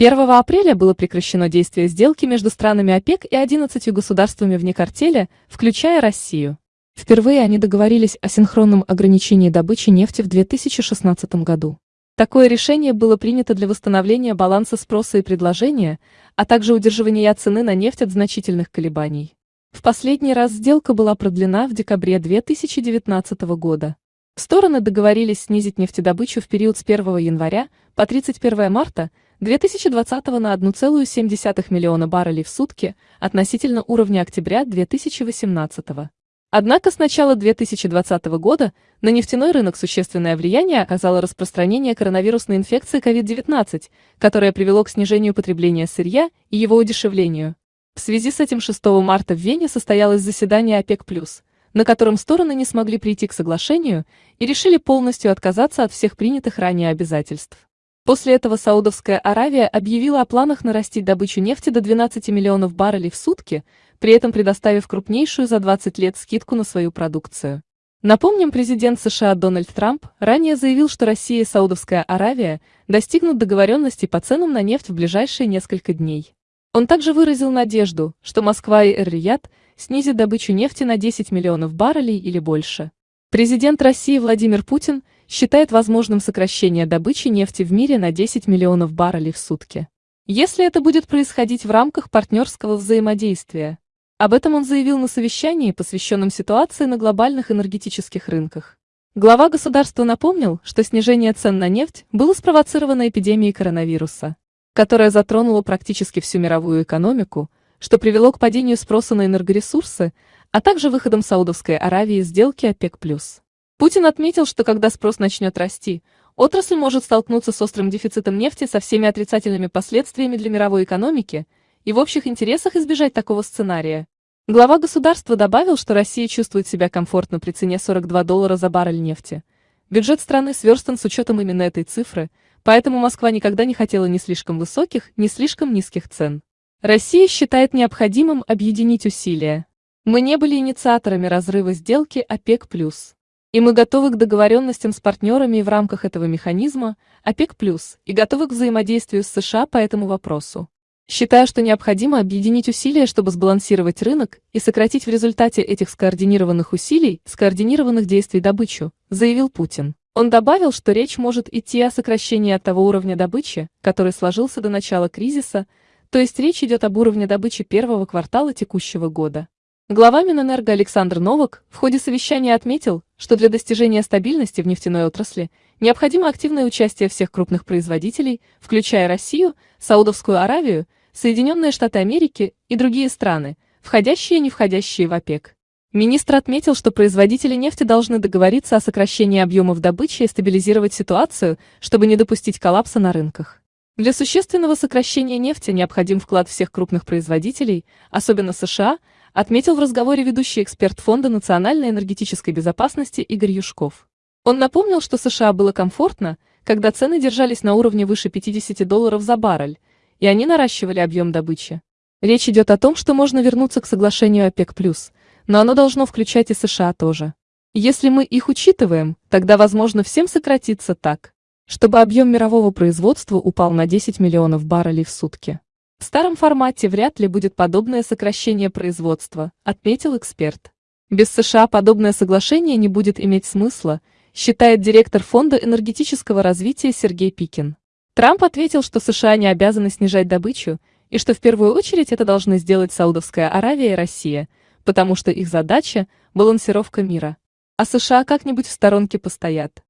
1 апреля было прекращено действие сделки между странами ОПЕК и 11 государствами вне картеля, включая Россию. Впервые они договорились о синхронном ограничении добычи нефти в 2016 году. Такое решение было принято для восстановления баланса спроса и предложения, а также удерживания цены на нефть от значительных колебаний. В последний раз сделка была продлена в декабре 2019 года. Стороны договорились снизить нефтедобычу в период с 1 января по 31 марта 2020 на 1,7 миллиона баррелей в сутки относительно уровня октября 2018. Однако с начала 2020 года на нефтяной рынок существенное влияние оказало распространение коронавирусной инфекции COVID-19, которое привело к снижению потребления сырья и его удешевлению. В связи с этим 6 марта в Вене состоялось заседание ОПЕК+, на котором стороны не смогли прийти к соглашению и решили полностью отказаться от всех принятых ранее обязательств. После этого Саудовская Аравия объявила о планах нарастить добычу нефти до 12 миллионов баррелей в сутки, при этом предоставив крупнейшую за 20 лет скидку на свою продукцию. Напомним, президент США Дональд Трамп ранее заявил, что Россия и Саудовская Аравия достигнут договоренности по ценам на нефть в ближайшие несколько дней. Он также выразил надежду, что Москва и Эр-Рияд снизят добычу нефти на 10 миллионов баррелей или больше. Президент России Владимир Путин – считает возможным сокращение добычи нефти в мире на 10 миллионов баррелей в сутки. Если это будет происходить в рамках партнерского взаимодействия. Об этом он заявил на совещании, посвященном ситуации на глобальных энергетических рынках. Глава государства напомнил, что снижение цен на нефть было спровоцировано эпидемией коронавируса, которая затронула практически всю мировую экономику, что привело к падению спроса на энергоресурсы, а также выходом Саудовской Аравии из сделки ОПЕК+. Путин отметил, что когда спрос начнет расти, отрасль может столкнуться с острым дефицитом нефти со всеми отрицательными последствиями для мировой экономики, и в общих интересах избежать такого сценария. Глава государства добавил, что Россия чувствует себя комфортно при цене 42 доллара за баррель нефти. Бюджет страны сверстан с учетом именно этой цифры, поэтому Москва никогда не хотела ни слишком высоких, ни слишком низких цен. Россия считает необходимым объединить усилия. Мы не были инициаторами разрыва сделки ОПЕК+. И мы готовы к договоренностям с партнерами и в рамках этого механизма, ОПЕК+, и готовы к взаимодействию с США по этому вопросу. Считаю, что необходимо объединить усилия, чтобы сбалансировать рынок и сократить в результате этих скоординированных усилий, скоординированных действий добычу, заявил Путин. Он добавил, что речь может идти о сокращении от того уровня добычи, который сложился до начала кризиса, то есть речь идет об уровне добычи первого квартала текущего года. Глава Минэнерго Александр Новак в ходе совещания отметил, что для достижения стабильности в нефтяной отрасли необходимо активное участие всех крупных производителей, включая Россию, Саудовскую Аравию, Соединенные Штаты Америки и другие страны, входящие и не входящие в ОПЕК. Министр отметил, что производители нефти должны договориться о сокращении объемов добычи и стабилизировать ситуацию, чтобы не допустить коллапса на рынках. Для существенного сокращения нефти необходим вклад всех крупных производителей, особенно США, отметил в разговоре ведущий эксперт Фонда национальной энергетической безопасности Игорь Юшков. Он напомнил, что США было комфортно, когда цены держались на уровне выше 50 долларов за баррель, и они наращивали объем добычи. Речь идет о том, что можно вернуться к соглашению ОПЕК+, но оно должно включать и США тоже. Если мы их учитываем, тогда возможно всем сократиться так, чтобы объем мирового производства упал на 10 миллионов баррелей в сутки. В старом формате вряд ли будет подобное сокращение производства, отметил эксперт. Без США подобное соглашение не будет иметь смысла, считает директор Фонда энергетического развития Сергей Пикин. Трамп ответил, что США не обязаны снижать добычу, и что в первую очередь это должны сделать Саудовская Аравия и Россия, потому что их задача – балансировка мира. А США как-нибудь в сторонке постоят.